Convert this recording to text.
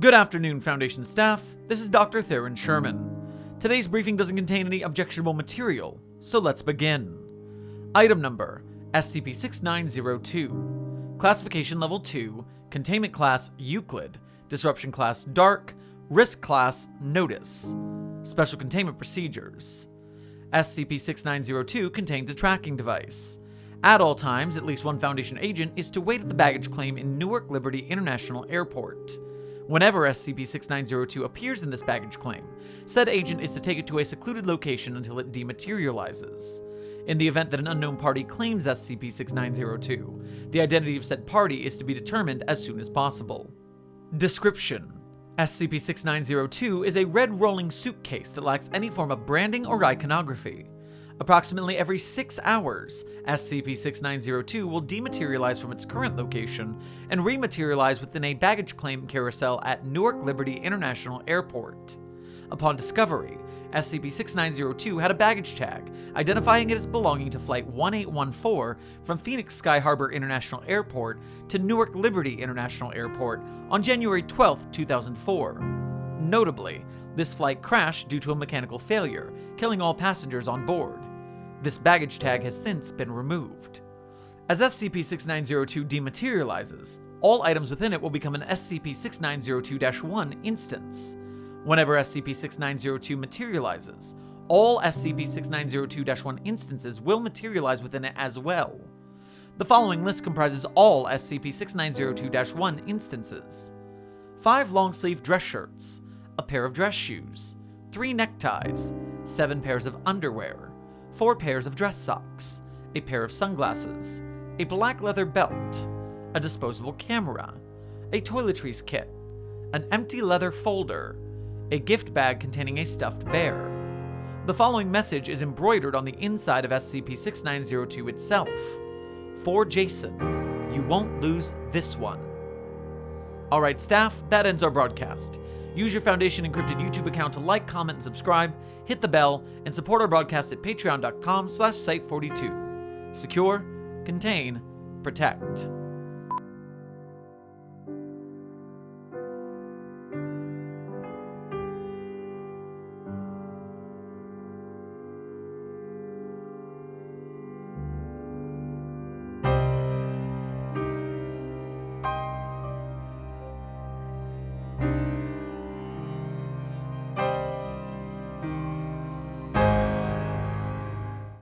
Good afternoon, Foundation staff. This is Dr. Theron Sherman. Today's briefing doesn't contain any objectionable material, so let's begin. Item number SCP 6902. Classification Level 2, Containment Class Euclid, Disruption Class Dark, Risk Class Notice. Special Containment Procedures. SCP 6902 contains a tracking device. At all times, at least one Foundation agent is to wait at the baggage claim in Newark Liberty International Airport. Whenever SCP-6902 appears in this baggage claim, said agent is to take it to a secluded location until it dematerializes. In the event that an unknown party claims SCP-6902, the identity of said party is to be determined as soon as possible. Description SCP-6902 is a red rolling suitcase that lacks any form of branding or iconography. Approximately every six hours, SCP-6902 will dematerialize from its current location and rematerialize within a baggage claim carousel at Newark Liberty International Airport. Upon discovery, SCP-6902 had a baggage tag, identifying it as belonging to Flight 1814 from Phoenix Sky Harbor International Airport to Newark Liberty International Airport on January 12, 2004. Notably, this flight crashed due to a mechanical failure, killing all passengers on board. This baggage tag has since been removed. As SCP-6902 dematerializes, all items within it will become an SCP-6902-1 instance. Whenever SCP-6902 materializes, all SCP-6902-1 instances will materialize within it as well. The following list comprises all SCP-6902-1 instances. 5 long-sleeve dress shirts, a pair of dress shoes, 3 neckties, 7 pairs of underwear, 4 pairs of dress socks, a pair of sunglasses, a black leather belt, a disposable camera, a toiletries kit, an empty leather folder, a gift bag containing a stuffed bear. The following message is embroidered on the inside of SCP-6902 itself. For Jason, you won't lose this one. Alright staff, that ends our broadcast. Use your Foundation encrypted YouTube account to like, comment, and subscribe, hit the bell, and support our broadcast at patreon.com slash site42. Secure, contain, protect.